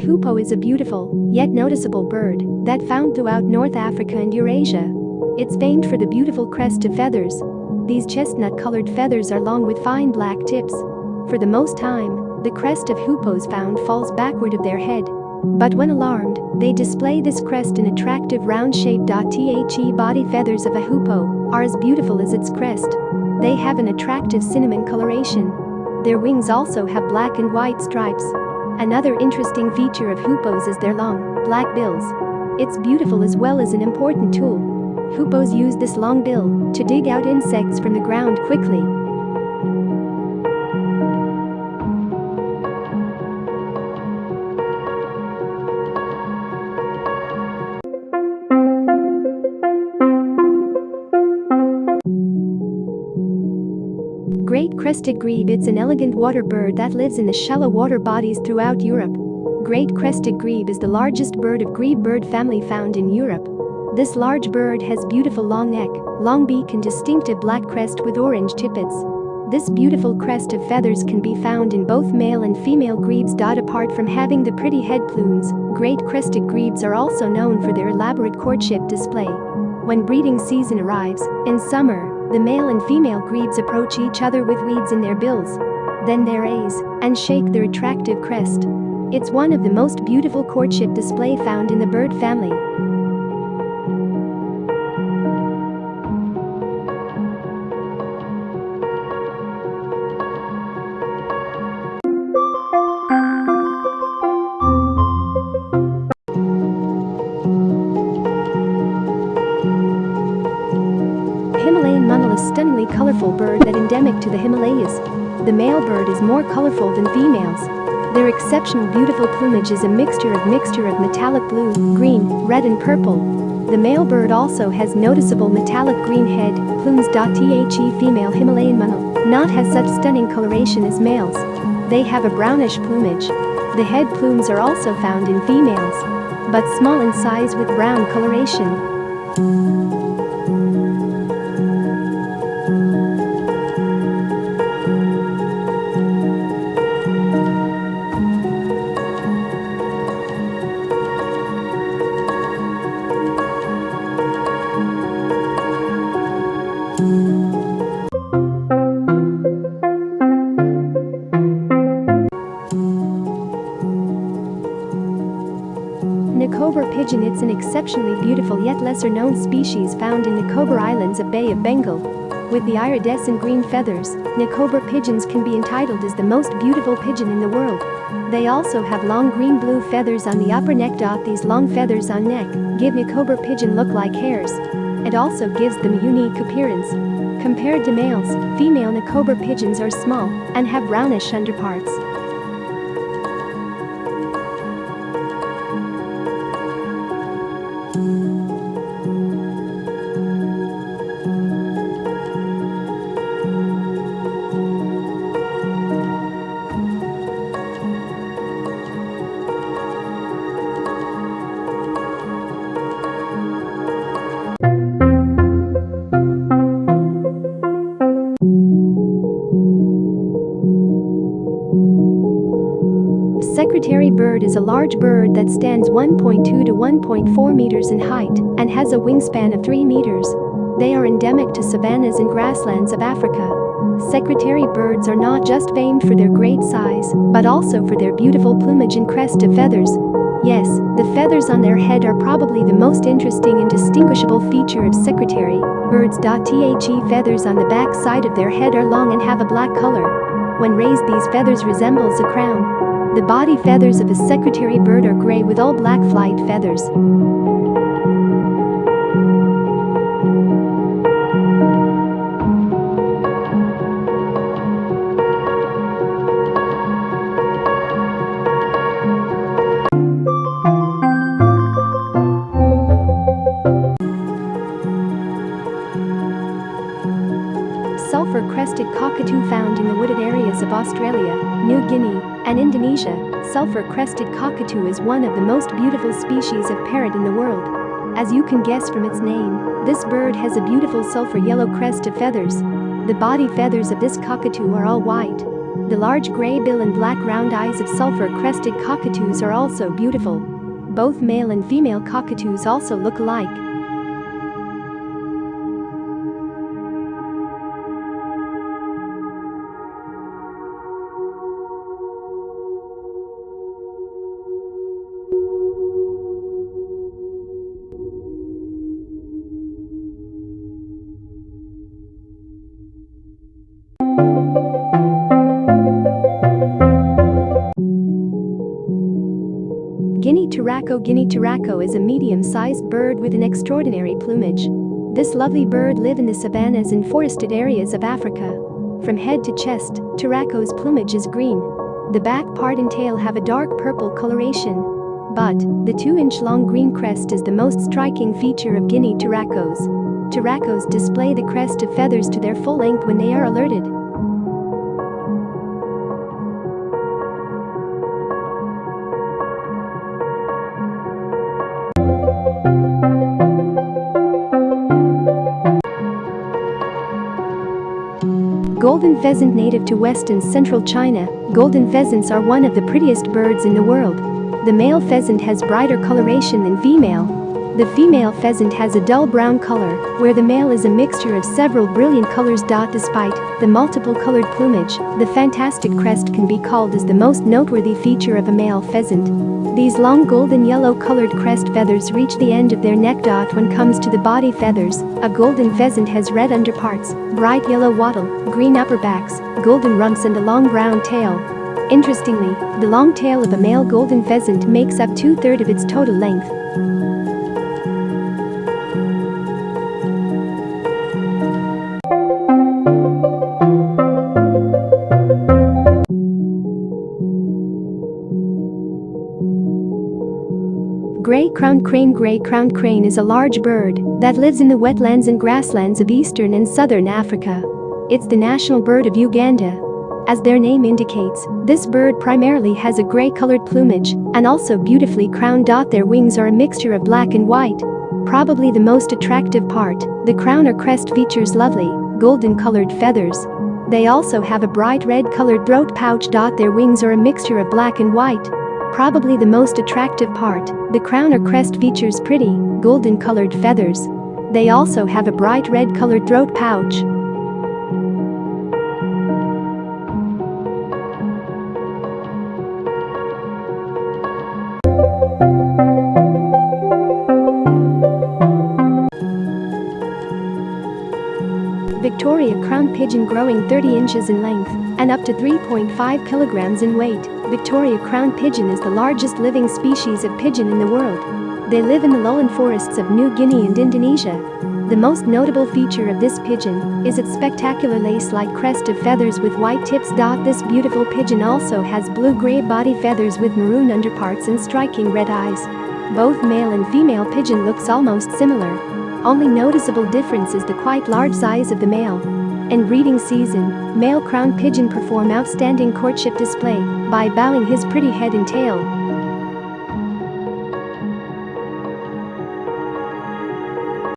Hoopoe is a beautiful, yet noticeable bird that found throughout North Africa and Eurasia. It's famed for the beautiful crest of feathers. These chestnut-colored feathers are long with fine black tips. For the most time, the crest of hoopoes found falls backward of their head. But when alarmed, they display this crest in attractive round-shaped The body feathers of a hoopoe are as beautiful as its crest. They have an attractive cinnamon coloration. Their wings also have black and white stripes. Another interesting feature of hoopoes is their long, black bills. It's beautiful as well as an important tool. Hoopoes use this long bill to dig out insects from the ground quickly. Crested grebe It's an elegant water bird that lives in the shallow water bodies throughout Europe. Great crested grebe is the largest bird of grebe bird family found in Europe. This large bird has beautiful long neck, long beak and distinctive black crest with orange tippets. This beautiful crest of feathers can be found in both male and female grebes. Apart from having the pretty head plumes, great crested grebes are also known for their elaborate courtship display. When breeding season arrives, in summer, the male and female grebes approach each other with weeds in their bills. Then their raise and shake their attractive crest. It's one of the most beautiful courtship display found in the bird family. Stunningly colorful bird that endemic to the Himalayas. The male bird is more colorful than females. Their exceptional beautiful plumage is a mixture of mixture of metallic blue, green, red and purple. The male bird also has noticeable metallic green head, plumes. The female Himalayan monal not has such stunning coloration as males. They have a brownish plumage. The head plumes are also found in females, but small in size with brown coloration. Nicobar pigeon It's an exceptionally beautiful yet lesser-known species found in Nicobar Islands of Bay of Bengal. With the iridescent green feathers, Nicobar pigeons can be entitled as the most beautiful pigeon in the world. They also have long green-blue feathers on the upper neck. These long feathers on neck give Nicobar pigeon look like hairs. It also gives them a unique appearance. Compared to males, female Nicobar pigeons are small and have brownish underparts. Secretary bird is a large bird that stands 1.2 to 1.4 meters in height and has a wingspan of 3 meters. They are endemic to savannas and grasslands of Africa. Secretary birds are not just famed for their great size, but also for their beautiful plumage and crest of feathers. Yes, the feathers on their head are probably the most interesting and distinguishable feature of secretary birds. The feathers on the back side of their head are long and have a black color. When raised these feathers resembles a crown. The body feathers of a secretary bird are gray with all black flight feathers. Sulphur-crested cockatoo found in the wooded areas of Australia, New Guinea, and Indonesia, sulphur-crested cockatoo is one of the most beautiful species of parrot in the world. As you can guess from its name, this bird has a beautiful sulphur yellow crest of feathers. The body feathers of this cockatoo are all white. The large gray bill and black round eyes of sulfur-crested cockatoos are also beautiful. Both male and female cockatoos also look alike. Turaco Guinea Turaco is a medium-sized bird with an extraordinary plumage. This lovely bird live in the savannas and forested areas of Africa. From head to chest, Turaco's plumage is green. The back part and tail have a dark purple coloration. But, the 2-inch long green crest is the most striking feature of Guinea Turacos. Turacos display the crest of feathers to their full length when they are alerted. Golden pheasant native to west and central China, golden pheasants are one of the prettiest birds in the world. The male pheasant has brighter coloration than female. The female pheasant has a dull brown color, where the male is a mixture of several brilliant colors. Despite the multiple colored plumage, the fantastic crest can be called as the most noteworthy feature of a male pheasant. These long golden yellow colored crest feathers reach the end of their neck. When comes to the body feathers, a golden pheasant has red underparts, bright yellow wattle, green upperbacks, golden rumps and a long brown tail. Interestingly, the long tail of a male golden pheasant makes up two-thirds of its total length. Gray-crowned crane Gray-crowned crane is a large bird that lives in the wetlands and grasslands of eastern and southern Africa. It's the national bird of Uganda. As their name indicates, this bird primarily has a gray-colored plumage and also beautifully crowned. Their wings are a mixture of black and white. Probably the most attractive part, the crown or crest features lovely, golden-colored feathers. They also have a bright red-colored throat pouch. Their wings are a mixture of black and white. Probably the most attractive part, the crown or crest features pretty, golden-colored feathers. They also have a bright red-colored throat pouch. Victoria crown pigeon growing 30 inches in length and up to 3.5 kilograms in weight, Victoria crown pigeon is the largest living species of pigeon in the world. They live in the lowland forests of New Guinea and Indonesia. The most notable feature of this pigeon is its spectacular lace-like crest of feathers with white tips. This beautiful pigeon also has blue-gray body feathers with maroon underparts and striking red eyes. Both male and female pigeon looks almost similar, only noticeable difference is the quite large size of the male. In breeding season, male crown pigeon perform outstanding courtship display by bowing his pretty head and tail